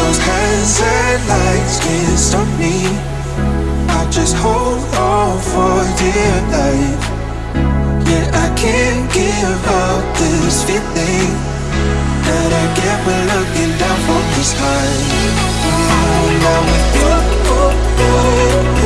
those hands can't stop me. I just hold on for dear life. Yeah, I can't give up this feeling good I get when looking down from the sky. Oh, now with you, oh, oh. oh.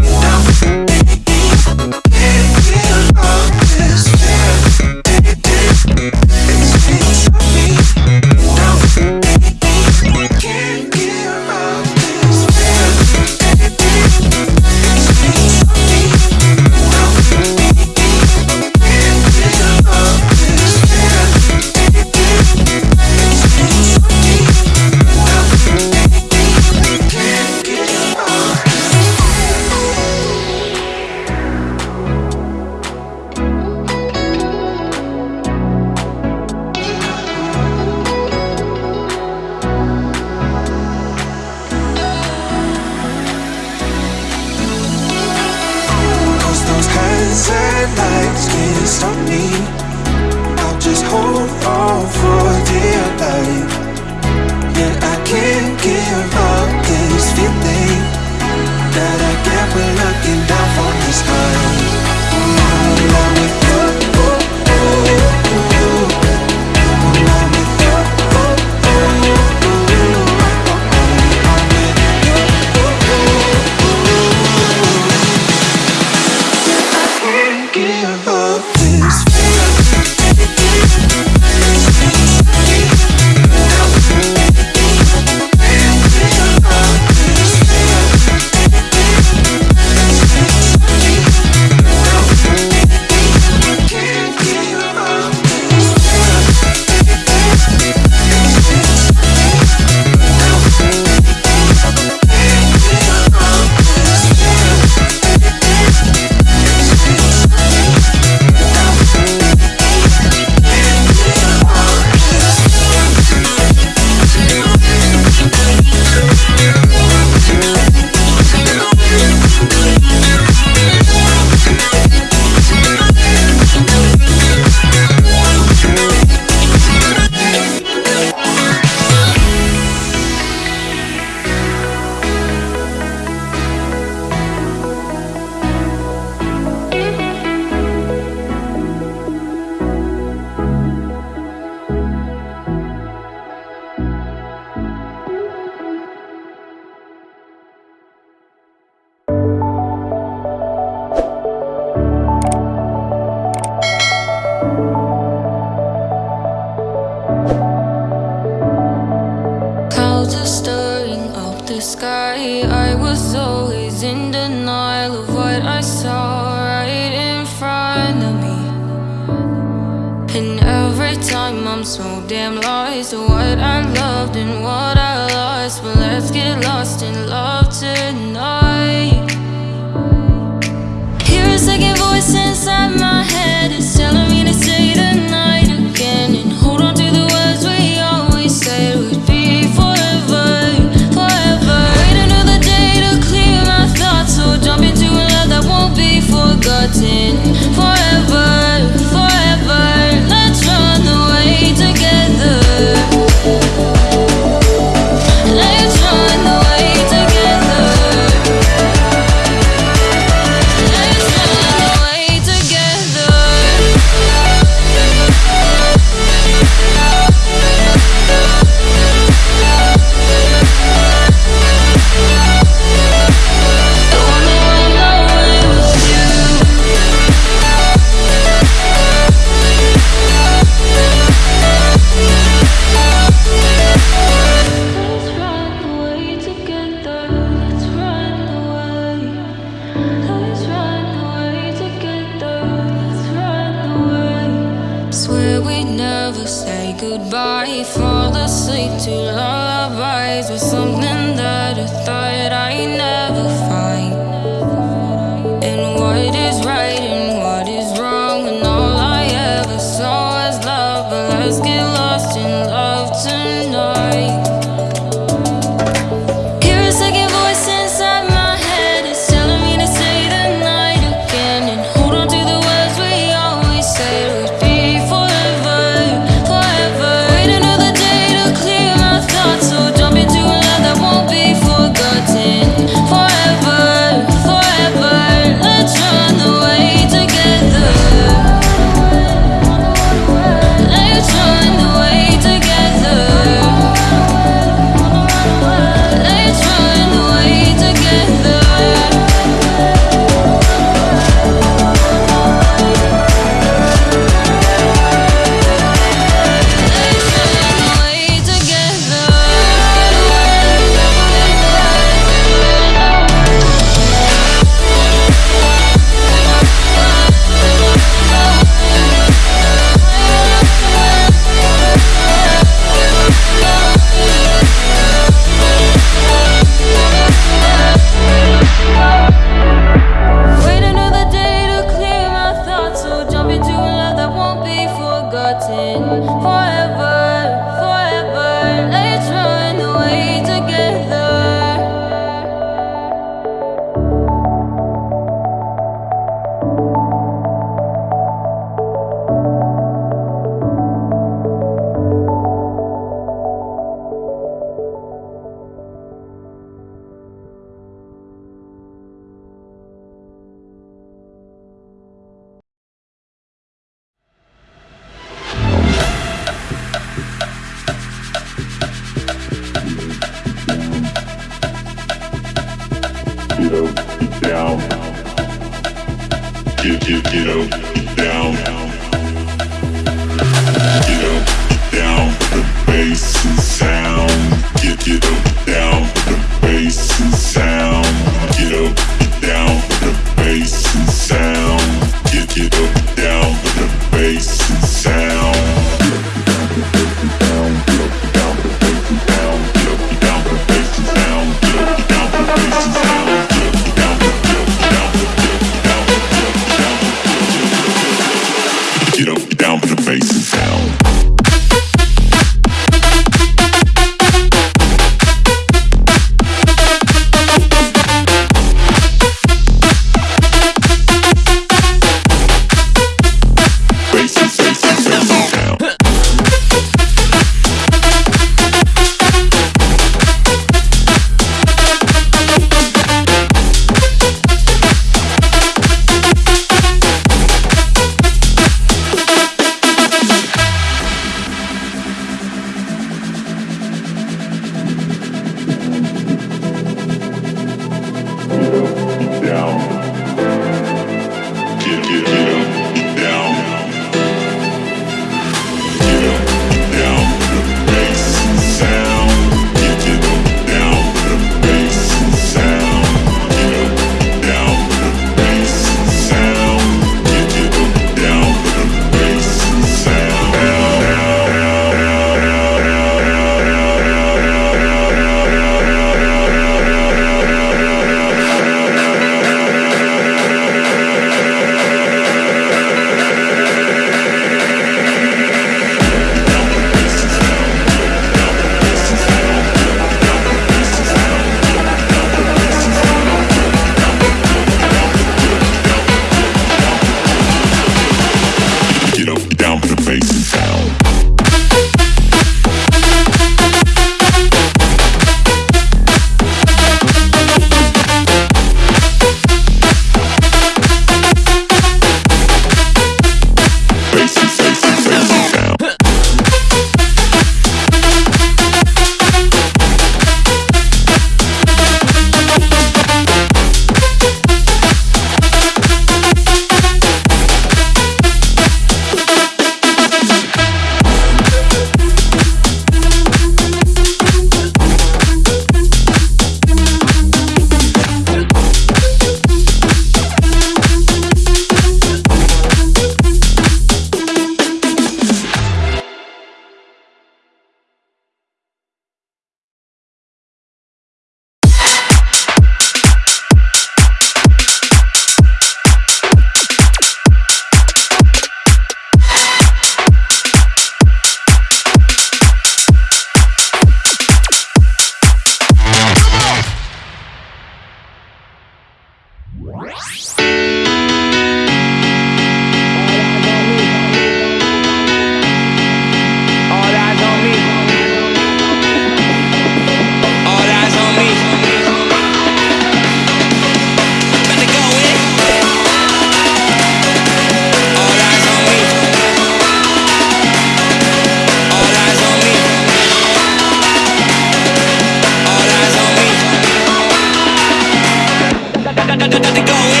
to go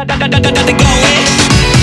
If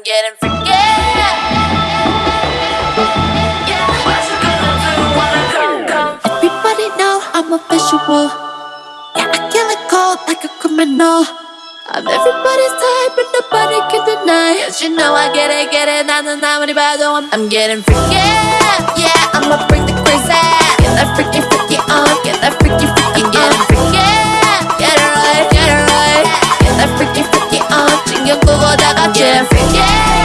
forget and forget. Everybody know I'm a visual. Yeah, I kill it cold like a criminal. I'm everybody's type, but nobody can deny. Cause you know I get it, get it, not the time when I'm, I'm getting freaky. Yeah, I'ma break the crazy. Get that freaky, freaky on, get that freaky, freaky, get it. freaky freaky on 챙겨 구워다가 j yeah, freaky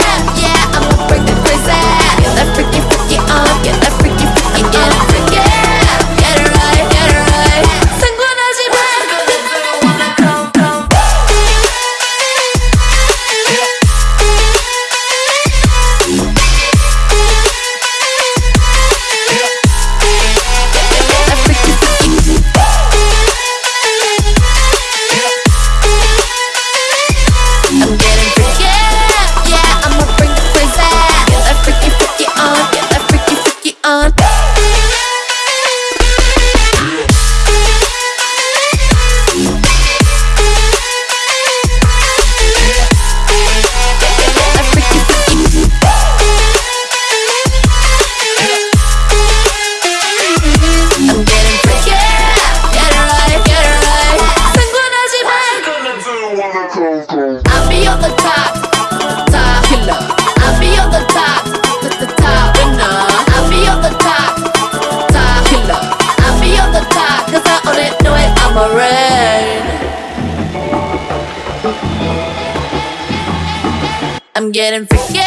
and freaky.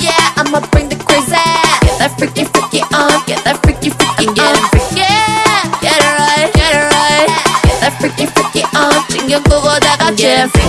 Yeah, I'ma bring the crazy. Get that freaky, freaky on. Get that freaky, freaky on. Freaky. Uh-uh. Get it right, get it right. Get that freaky, freaky on. 챙겨 끄고 다 같이.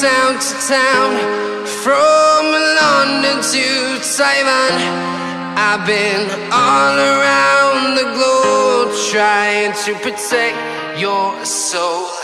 town to town, from London to Taiwan. I've been all around the globe trying to protect your soul.